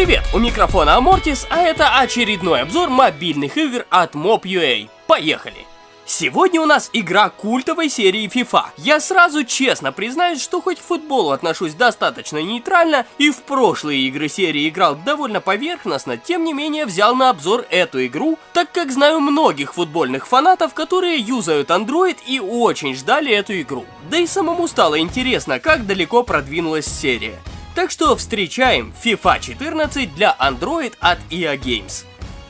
Привет, у микрофона Амортис, а это очередной обзор мобильных игр от Mob.ua. Поехали! Сегодня у нас игра культовой серии FIFA. Я сразу честно признаюсь, что хоть к футболу отношусь достаточно нейтрально и в прошлые игры серии играл довольно поверхностно, тем не менее взял на обзор эту игру, так как знаю многих футбольных фанатов, которые юзают Android и очень ждали эту игру. Да и самому стало интересно, как далеко продвинулась серия. Так что встречаем FIFA 14 для Android от EA Games.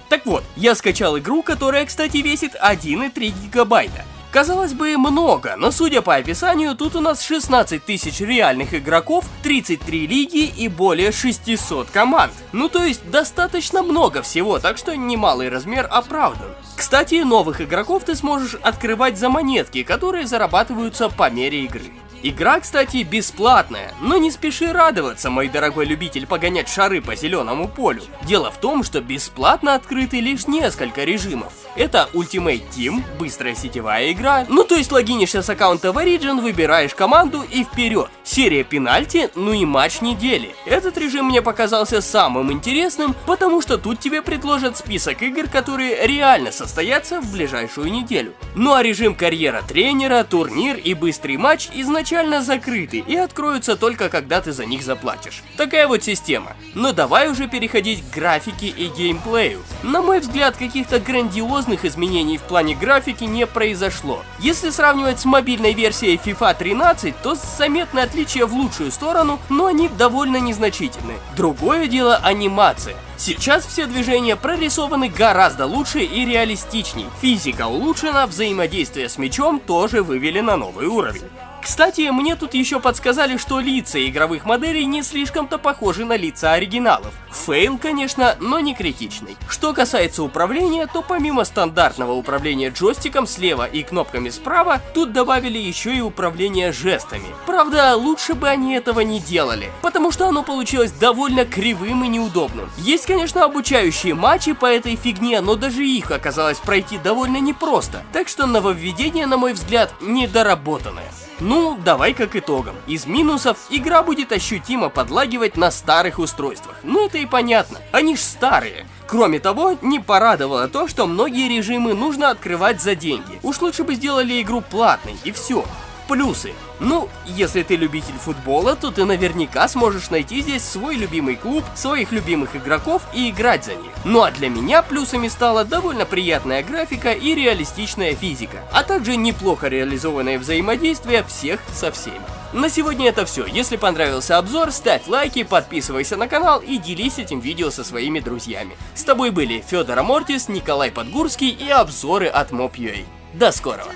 Так вот, я скачал игру, которая, кстати, весит 1,3 гигабайта. Казалось бы, много, но судя по описанию, тут у нас 16 тысяч реальных игроков, 33 лиги и более 600 команд. Ну то есть достаточно много всего, так что немалый размер оправдан. Кстати, новых игроков ты сможешь открывать за монетки, которые зарабатываются по мере игры. Игра, кстати, бесплатная, но не спеши радоваться, мой дорогой любитель погонять шары по зеленому полю. Дело в том, что бесплатно открыты лишь несколько режимов. Это Ultimate Team, быстрая сетевая игра, ну то есть логинишься с аккаунта в Origin, выбираешь команду и вперед. Серия пенальти, ну и матч недели. Этот режим мне показался самым интересным, потому что тут тебе предложат список игр, которые реально состоятся в ближайшую неделю. Ну а режим карьера тренера, турнир и быстрый матч изначально закрыты и откроются только когда ты за них заплатишь. Такая вот система. Но давай уже переходить к графике и геймплею. На мой взгляд, каких-то грандиозных изменений в плане графики не произошло. Если сравнивать с мобильной версией FIFA 13, то заметны отличия в лучшую сторону, но они довольно незначительны. Другое дело анимация. Сейчас все движения прорисованы гораздо лучше и реалистичней. Физика улучшена, взаимодействие с мячом тоже вывели на новый уровень. Кстати, мне тут еще подсказали, что лица игровых моделей не слишком-то похожи на лица оригиналов. Фейл, конечно, но не критичный. Что касается управления, то помимо стандартного управления джойстиком слева и кнопками справа, тут добавили еще и управление жестами. Правда, лучше бы они этого не делали, потому что оно получилось довольно кривым и неудобным. Есть, конечно, обучающие матчи по этой фигне, но даже их оказалось пройти довольно непросто. Так что нововведение, на мой взгляд, недоработанное. Ну, давай как итогом. Из минусов игра будет ощутимо подлагивать на старых устройствах. Ну это и понятно, они ж старые. Кроме того, не порадовало то, что многие режимы нужно открывать за деньги. Уж лучше бы сделали игру платной и все. Плюсы. Ну, если ты любитель футбола, то ты наверняка сможешь найти здесь свой любимый клуб, своих любимых игроков и играть за них. Ну а для меня плюсами стала довольно приятная графика и реалистичная физика, а также неплохо реализованное взаимодействие всех со всеми. На сегодня это все. Если понравился обзор, ставь лайки, подписывайся на канал и делись этим видео со своими друзьями. С тобой были Федор Амортис, Николай Подгурский и обзоры от Mob.ua. До скорого!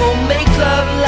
We'll make love